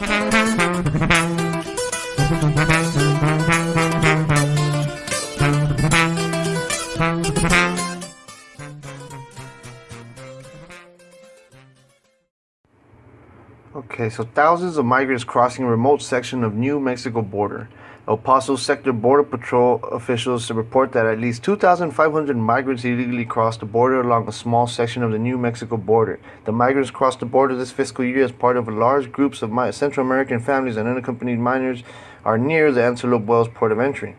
Thank you. Okay, so thousands of migrants crossing a remote section of New Mexico border. El Paso Sector Border Patrol officials report that at least 2,500 migrants illegally crossed the border along a small section of the New Mexico border. The migrants crossed the border this fiscal year as part of large groups of Central American families and unaccompanied minors are near the Antelope Wells port of entry.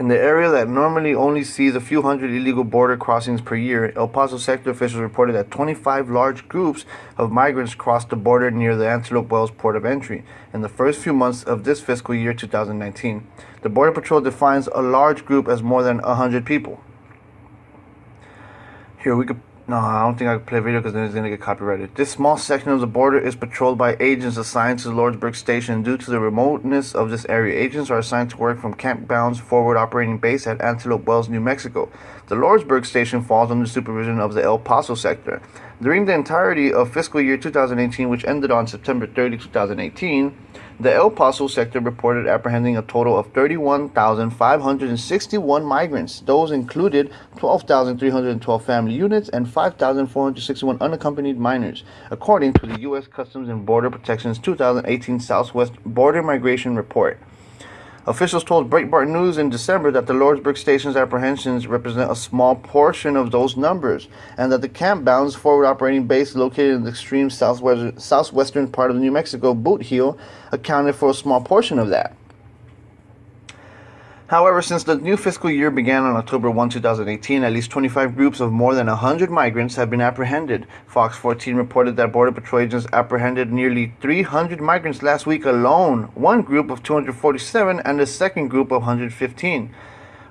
In the area that normally only sees a few hundred illegal border crossings per year, El Paso sector officials reported that 25 large groups of migrants crossed the border near the Antelope Wells port of entry in the first few months of this fiscal year 2019. The Border Patrol defines a large group as more than 100 people. Here we could no, I don't think I can play video because then it's going to get copyrighted. This small section of the border is patrolled by agents assigned to the Lordsburg station. Due to the remoteness of this area, agents are assigned to work from Camp Bounds forward operating base at Antelope Wells, New Mexico. The Lordsburg station falls under supervision of the El Paso sector. During the entirety of fiscal year 2018, which ended on September 30, 2018, the El Paso sector reported apprehending a total of 31,561 migrants. Those included 12,312 family units and 5,461 unaccompanied minors, according to the U.S. Customs and Border Protection's 2018 Southwest Border Migration Report. Officials told Breitbart News in December that the Lordsburg Station's apprehensions represent a small portion of those numbers, and that the Camp Bounds forward operating base located in the extreme southwestern part of New Mexico, Boot Heel, accounted for a small portion of that. However, since the new fiscal year began on October 1, 2018, at least 25 groups of more than 100 migrants have been apprehended. Fox 14 reported that Border Patrol agents apprehended nearly 300 migrants last week alone, one group of 247 and a second group of 115.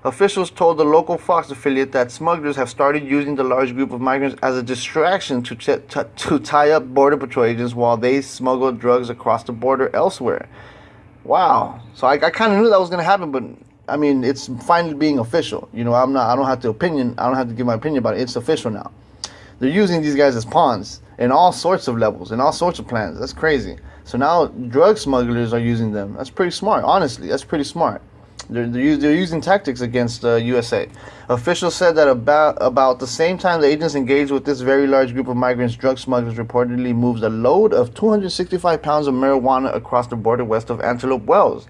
Officials told the local Fox affiliate that smugglers have started using the large group of migrants as a distraction to, t- t- to tie up Border Patrol agents while they smuggle drugs across the border elsewhere. Wow. So I, I kind of knew that was going to happen, but I mean, it's finally being official. You know, I'm not. I don't have to opinion. I don't have to give my opinion about it. It's official now. They're using these guys as pawns in all sorts of levels, in all sorts of plans. That's crazy. So now drug smugglers are using them. That's pretty smart. Honestly, that's pretty smart. They're, they're, they're using tactics against uh, USA. Officials said that about about the same time the agents engaged with this very large group of migrants, drug smugglers reportedly moved a load of 265 pounds of marijuana across the border west of Antelope Wells.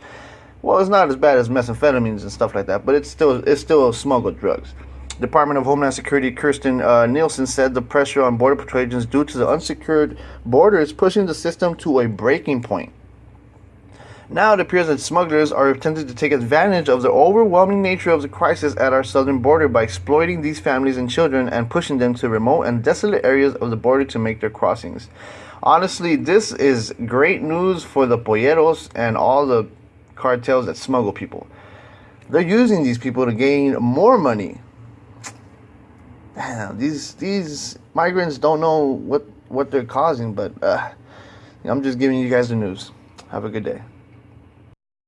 Well, it's not as bad as methamphetamines and stuff like that, but it's still it's still smuggled drugs. Department of Homeland Security Kirsten uh, Nielsen said the pressure on border patrol agents due to the unsecured border is pushing the system to a breaking point. Now it appears that smugglers are attempting to take advantage of the overwhelming nature of the crisis at our southern border by exploiting these families and children and pushing them to remote and desolate areas of the border to make their crossings. Honestly, this is great news for the polleros and all the cartels that smuggle people. They're using these people to gain more money. Damn, these these migrants don't know what what they're causing, but uh, I'm just giving you guys the news. Have a good day.